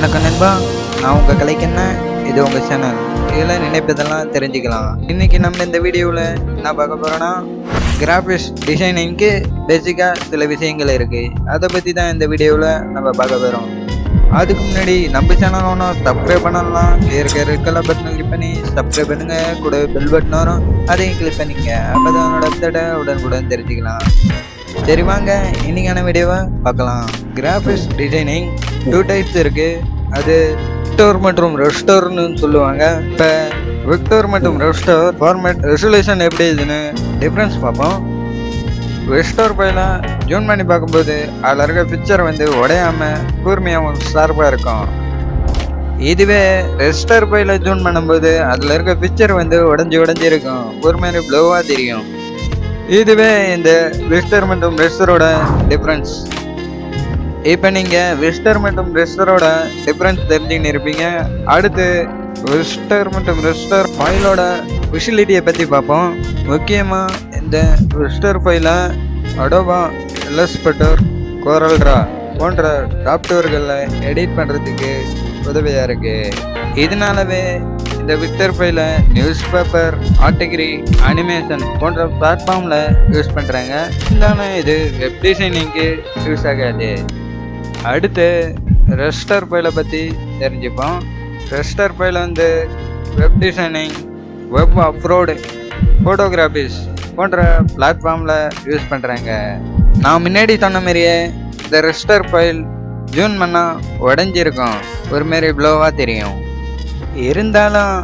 வணக்கம் நண்பா. நான் உங்கள் கலைக்கண்ண. இது உங்கள் சேனல். இதில் நினைப்பதெல்லாம் தெரிஞ்சுக்கலாம். இன்னைக்கு நம்ம இந்த வீடியோவில் என்ன பார்க்க போகிறோன்னா கிராஃபிக்ஸ் டிசைனிங்க்கு பேசிக்காக சில விஷயங்கள் இருக்குது அதை பற்றி தான் இந்த வீடியோவில் நம்ம பார்க்க போகிறோம் அதுக்கு முன்னாடி நம்ம சேனல் ஒன்றும் சப்ஸ்கிரைப் பண்ணலாம். இருக்க ரெட் பட்டனை கிளிக் பண்ணி சப்ஸ்கிரைப் பண்ணுங்கள் கூட பெல் பட்டன் வரும். அதையும் கிளிக் பண்ணிங்க அப்போ தான் என்னோட அப்டேட்டை உடனுக்குடன் தெரிஞ்சுக்கலாம். சரி வாங்க இன்னைக்கான வீடியோவை பார்க்கலாம். கிராஃபிக்ஸ் டிசைனிங் டூ டைப்ஸ் இருக்கு. அது விக்டோர் மற்றும் ரெஸ்டோர்னு சொல்லுவாங்க. இப்போ விக்டோர் மற்றும் ரெஸ்டோர் ஃபார்மேட் ரெசல்யூஷன் எப்படி இதுன்னு டிஃப்ரென்ஸ் பார்ப்போம். ரெஸ்டோர் பையில ஜூன் பண்ணி பார்க்கும்போது அதில் இருக்க பிக்சர் வந்து உடையாம கூர்மையாகவும் ஷார்ப்பாக இருக்கும். இதுவே ரெஸ்டர் பையில ஜூன் பண்ணும்போது அதில் இருக்க பிக்சர் வந்து உடஞ்சி உடஞ்சி இருக்கும். கூர்மையான ப்ளோவாக தெரியும். இதுவே இந்த விஸ்டர் மற்றும் ரெஸ்டரோட டிஃப்ரென்ஸ் இப்போ நீங்கள் விஸ்டர் மற்றும் ரெஸ்டரோட டிஃப்ரென்ஸ் தெரிஞ்சுக்கின்னு இருப்பீங்க. அடுத்து விஸ்டர் மற்றும் ரெஸ்டர் ஃபைலோட ஃபெசிலிட்டியை பற்றி பார்ப்போம். முக்கியமாக இந்த விஸ்டர் ஃபைலை அடோவா இல்லஸ்பெட்டர் கோரல்ரா போன்ற சாஃப்ட்வேர்களில் எடிட் பண்ணுறதுக்கு உதவியாக இருக்குது இதனாலவே இந்த விக்டர் ஃபைலை நியூஸ் பேப்பர் ஆர்டிகிரி அனிமேஷன் போன்ற பிளாட்ஃபார்மில் யூஸ் பண்ணுறாங்க இருந்தாலும் இது வெப் டிசைனிங்க்கு யூஸ் ஆகாது. அடுத்து ரெஸ்டர் ஃபைலை பற்றி தெரிஞ்சுப்போம். ரெஸ்டர் ஃபைல் வந்து வெப் டிசைனிங் வெப் அப்ரோடு ஃபோட்டோகிராஃபிஸ் போன்ற பிளாட்ஃபார்மில் யூஸ் பண்ணுறாங்க நான் முன்னாடி சொன்ன மாதிரியே இந்த ரெஸ்டர் ஃபைல் ஜூன் பண்ணால் உடஞ்சிருக்கும். ஒரு மாரி ப்ளோவாக தெரியும். இருந்தாலும்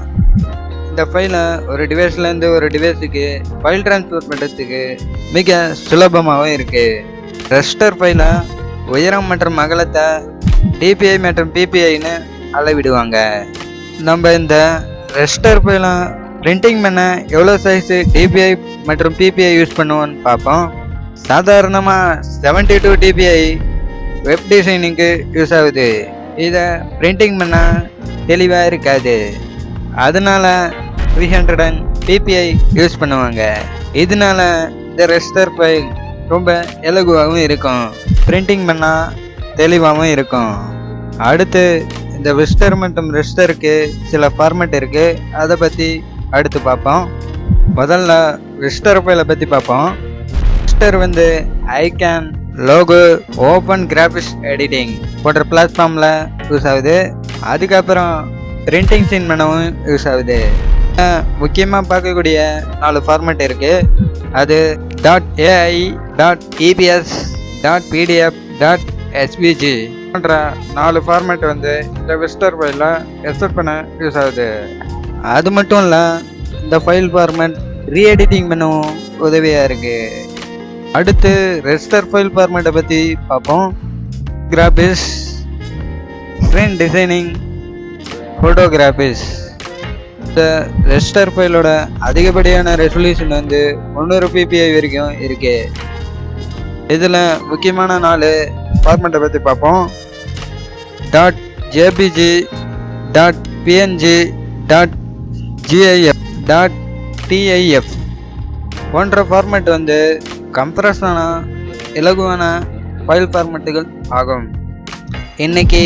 இந்த ஃபைலை ஒரு டிவைஸ்லேருந்து ஒரு டிவைஸுக்கு ஃபைல் ட்ரான்ஸ்ஃபர் பண்ணுறதுக்கு மிக சுலபமாகவும் இருக்குது ரெஸ்டர் ஃபைலை உயரம் மற்றும் அகலத்தை டிபிஐ மற்றும் பிபிஐன்னு அளவிடுவாங்க. நம்ம இந்த ரெஸ்டர் போயெல்லாம் பிரிண்டிங் பண்ண எவ்வளோ சைஸு டிபிஐ மற்றும் பிபிஐ யூஸ் பண்ணுவோன்னு பார்ப்போம் சாதாரணமாக செவன்டி டூ டிபிஐ வெப் டிசைனிங்க்கு யூஸ் ஆகுது. இதை பிரிண்டிங் பண்ணால் தெளிவாக இருக்காது. அதனால three hundred and PPI use பண்ணுவாங்க. இதனால இந்த ரெஸ்டர் ஃபைல் ரொம்ப இலகுவாகவும் இருக்கும். பிரிண்டிங் பண்ணால் தெளிவாகவும் இருக்கும். அடுத்து இந்த விஸ்டர் மற்றும் ரிஸ்டருக்கு சில ஃபார்மேட் இருக்குது அதை பற்றி அடுத்து பார்ப்போம். முதல்ல விஸ்டர் ஃபைலை பற்றி பார்ப்போம். விஸ்டர் வந்து icon logo open graphics editing போன்ற பிளாட்ஃபார்மில் யூஸ் ஆகுது. அதுக்கப்புறம் பிரிண்டிங் சீன் பண்ணவும் யூஸ் ஆகுது. முக்கியமாக பார்க்கக்கூடிய நாலு ஃபார்மேட் இருக்குது அது dot AI dot EPS dot PDF dot SPG போன்ற நாலு ஃபார்மேட் வந்து இந்த விஸ்டர் ஃபைலில் எக்ஸப்ட் பண்ண யூஸ் ஆகுது. அது மட்டும் இல்லை இந்த ஃபைல் ஃபார்மேட் ரீஎடிட்டிங் பண்ணவும் உதவியாக இருக்குது அடுத்து ரெஸ்டர் ஃபைல் ஃபார்மேட்டை பற்றி பார்ப்போம். கிராபிக்ஸ் ஸ்க்ரீன் டிசைனிங் ஃபோட்டோகிராஃபிக்ஸ் இந்த ரெஸ்டர் ஃபைலோட அதிகப்படியான ரெசல்யூஷன் வந்து முந்நூறு பிபிஐ வரைக்கும் இருக்குது இதில் முக்கியமான நாலு ஃபார்மெண்ட்டை பற்றி பார்ப்போம். Dot JPG dot PNG dot GIF dot TIF போன்ற ஃபார்மேட் வந்து கம்ப்ரஸான இலகுவான ஃபைல் ஃபார்மேட்டுகள் ஆகும். இன்னைக்கு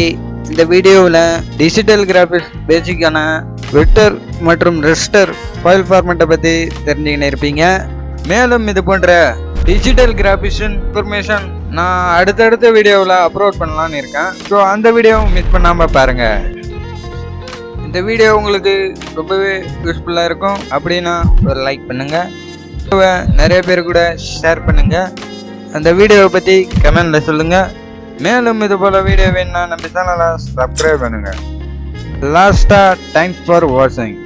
இந்த வீடியோவில் டிஜிட்டல் கிராஃபிக்ஸ் பேசிக்கான வெக்டர் மற்றும் ரெஸ்டர் ஃபைல் ஃபார்மேட்டை பற்றி தெரிஞ்சுக்கின்னு இருப்பீங்க. மேலும் இது போன்ற டிஜிட்டல் கிராஃபிஷன் இன்ஃபர்மேஷன் நான் அடுத்தடுத்த வீடியோவில் அப்லோட் பண்ணலான்னு இருக்கேன். ஸோ அந்த வீடியோவும் மிஸ் பண்ணாமல் பாருங்கள் இந்த வீடியோ உங்களுக்கு ரொம்பவே யூஸ்ஃபுல்லாக இருக்கும். அப்படின்னா ஒரு லைக் பண்ணுங்கள் நிறைய பேர் கூட ஷேர் பண்ணுங்கள் அந்த வீடியோவை பற்றி கமெண்டில் சொல்லுங்கள் மேலும் இது போல் வீடியோ வேணும்னா நம்ம சேனலை சப்ஸ்கிரைப் பண்ணுங்கள் லாஸ்ட்டாக தேங்க்ஸ் ஃபார் வாட்சிங்